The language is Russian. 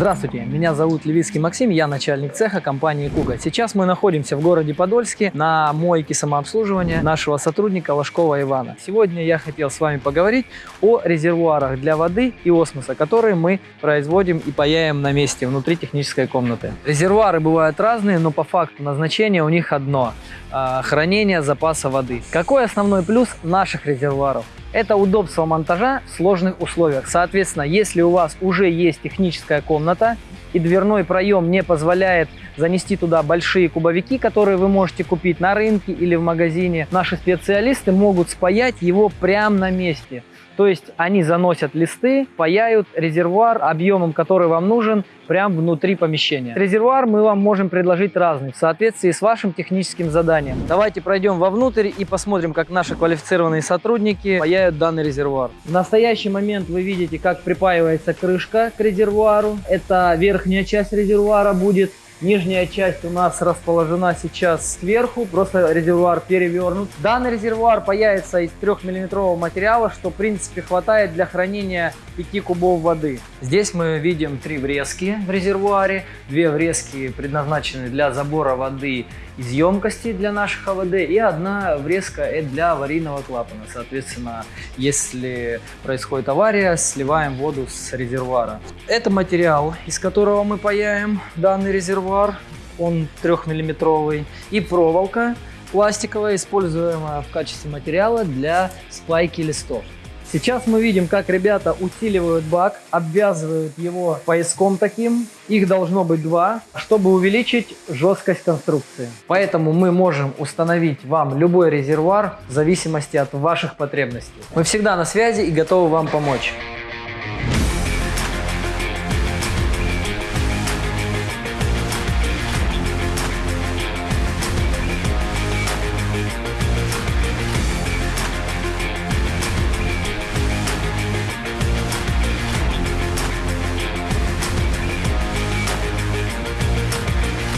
Здравствуйте, меня зовут Левицкий Максим, я начальник цеха компании Куга. Сейчас мы находимся в городе Подольске на мойке самообслуживания нашего сотрудника Ложкова Ивана. Сегодня я хотел с вами поговорить о резервуарах для воды и осмоса, которые мы производим и паяем на месте внутри технической комнаты. Резервуары бывают разные, но по факту назначение у них одно – хранение запаса воды. Какой основной плюс наших резервуаров? Это удобство монтажа в сложных условиях. Соответственно, если у вас уже есть техническая комната и дверной проем не позволяет занести туда большие кубовики, которые вы можете купить на рынке или в магазине, наши специалисты могут спаять его прямо на месте. То есть они заносят листы, паяют резервуар объемом, который вам нужен, прямо внутри помещения. Резервуар мы вам можем предложить разный, в соответствии с вашим техническим заданием. Давайте пройдем вовнутрь и посмотрим, как наши квалифицированные сотрудники паяют данный резервуар. В настоящий момент вы видите, как припаивается крышка к резервуару. Это верхняя часть резервуара будет Нижняя часть у нас расположена сейчас сверху, просто резервуар перевернут. Данный резервуар появится из 3-миллиметрового материала, что в принципе хватает для хранения 5 кубов воды. Здесь мы видим три врезки в резервуаре. Две врезки предназначены для забора воды из емкости для наших АВД и одна врезка для аварийного клапана. Соответственно, если происходит авария, сливаем воду с резервуара. Это материал, из которого мы паяем данный резервуар. Он трехмиллиметровый. И проволока пластиковая, используемая в качестве материала для спайки листов. Сейчас мы видим, как ребята усиливают бак, обвязывают его пояском таким. Их должно быть два, чтобы увеличить жесткость конструкции. Поэтому мы можем установить вам любой резервуар в зависимости от ваших потребностей. Мы всегда на связи и готовы вам помочь.